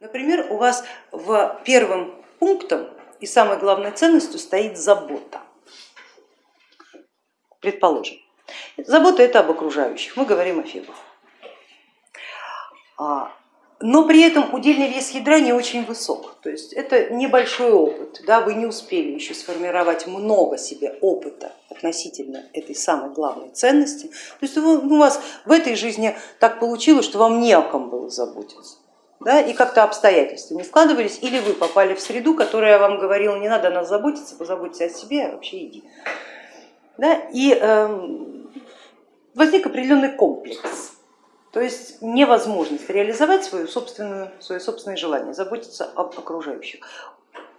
Например, у вас в первом пунктом и самой главной ценностью стоит забота. Предположим, забота это об окружающих, мы говорим о фибах. А, но при этом удельный вес ядра не очень высок, то есть это небольшой опыт, да, вы не успели еще сформировать много себе опыта относительно этой самой главной ценности. То есть у вас в этой жизни так получилось, что вам не о ком было заботиться да, и как-то обстоятельства не складывались, или вы попали в среду, которая вам говорила, не надо о нас заботиться, позаботься о себе, а вообще иди. Да, и э, возник определенный комплекс, то есть невозможность реализовать свою собственную, свое собственное желание, заботиться об окружающих.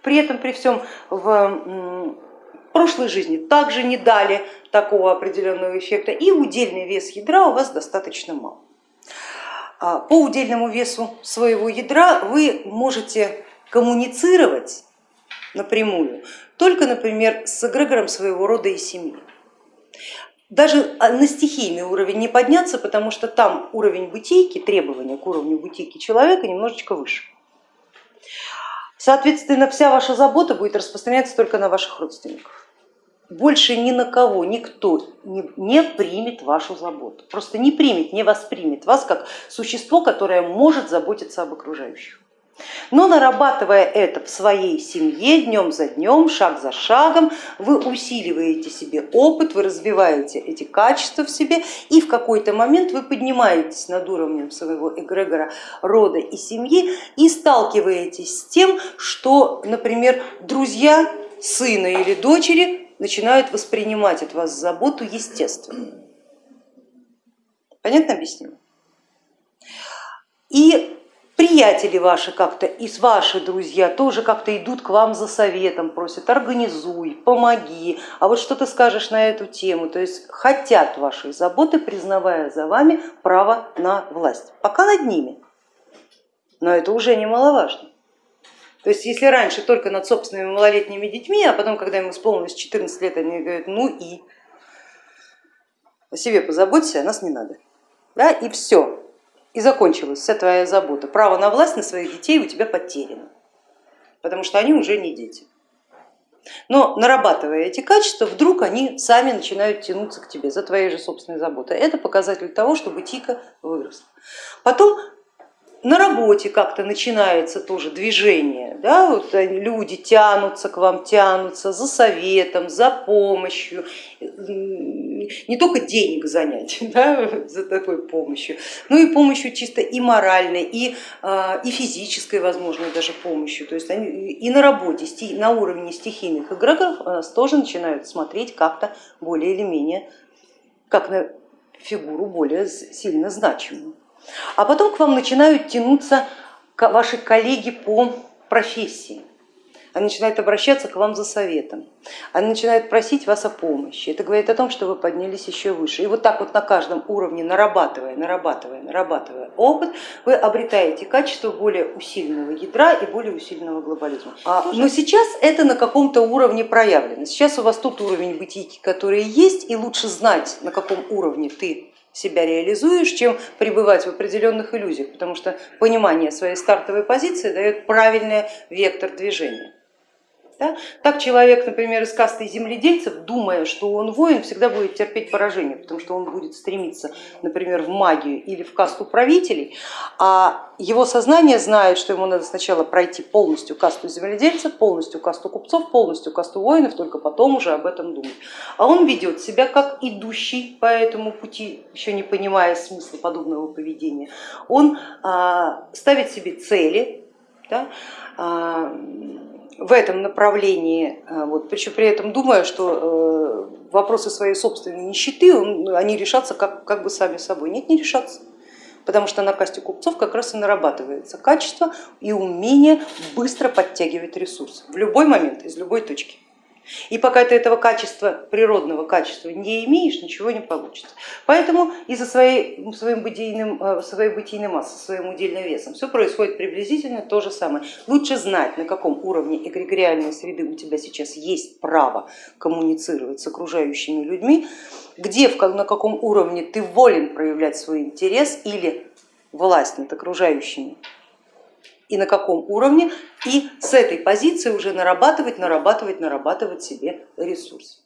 При этом, при всем в прошлой жизни также не дали такого определенного эффекта, и удельный вес ядра у вас достаточно мал. А, по удельному весу своего ядра вы можете коммуницировать напрямую только, например, с эгрегором своего рода и семьи. Даже а, на стихийный уровень не подняться, потому что там уровень бытийки, требования к уровню бытийки человека немножечко выше. Соответственно, вся ваша забота будет распространяться только на ваших родственников больше ни на кого никто не, примет вашу заботу, просто не примет, не воспримет вас как существо, которое может заботиться об окружающих. Но нарабатывая это в своей семье днем за днем, шаг за шагом, вы усиливаете себе опыт, вы развиваете эти качества в себе и в какой-то момент вы поднимаетесь над уровнем своего эгрегора рода и семьи и сталкиваетесь с тем, что, например, друзья сына или дочери начинают воспринимать от вас заботу естественно. Понятно объяснила? И приятели ваши как-то и ваши друзья тоже как-то идут к вам за советом, просят организуй, помоги, а вот что ты скажешь на эту тему, то есть хотят вашей заботы, признавая за вами право на власть, пока над ними, но это уже немаловажно. То есть если раньше только над собственными малолетними детьми, а потом, когда им исполнилось 14 лет, они говорят, ну и о себе позаботься, о нас не надо. Да, и все, и закончилась вся твоя забота. Право на власть на своих детей у тебя потеряно, потому что они уже не дети. Но нарабатывая эти качества, вдруг они сами начинают тянуться к тебе за твоей же собственной заботой. Это показатель того, что бытика выросла. Потом на работе как-то начинается тоже движение, да, вот люди тянутся к вам, тянутся за советом, за помощью, не только денег занять да, за такой помощью, но и помощью чисто и моральной, и, а, и физической, возможно, даже помощью. То есть они и на работе, на уровне стихийных эгрегоров нас тоже начинают смотреть как-то более или менее, как на фигуру более сильно значимую. А потом к вам начинают тянуться ваши коллеги по профессии. Они начинают обращаться к вам за советом, они начинают просить вас о помощи. Это говорит о том, что вы поднялись еще выше. И вот так вот на каждом уровне, нарабатывая, нарабатывая, нарабатывая опыт, вы обретаете качество более усиленного ядра и более усиленного глобализма. А, но сейчас это на каком-то уровне проявлено. Сейчас у вас тот уровень бытийки, который есть, и лучше знать, на каком уровне ты себя реализуешь, чем пребывать в определенных иллюзиях, потому что понимание своей стартовой позиции дает правильный вектор движения. Да? Так человек, например, из касты земледельцев, думая, что он воин, всегда будет терпеть поражение, потому что он будет стремиться, например, в магию или в касту правителей, а его сознание знает, что ему надо сначала пройти полностью касту земледельцев, полностью касту купцов, полностью касту воинов, только потом уже об этом думать. А он ведет себя как идущий по этому пути, еще не понимая смысла подобного поведения. Он а, ставит себе цели, да, а, в этом направлении, э, вот, причем при этом думая, что э, вопросы своей собственной нищеты они решатся как, как бы сами собой. Нет, не решатся, потому что на касте купцов как раз и нарабатывается качество и умение быстро подтягивать ресурсы в любой момент, из любой точки. И пока ты этого качества, природного качества не имеешь, ничего не получится. Поэтому из-за своей, своим бытийным, э, своей бытийной массы, своим удельным весом все происходит приблизительно то же самое. Лучше знать, на каком уровне эгрегориальной среды у тебя сейчас есть право коммуницировать с окружающими людьми, где, на каком уровне ты волен проявлять свой интерес или власть над окружающими и на каком уровне, и с этой позиции уже нарабатывать, нарабатывать, нарабатывать себе ресурс.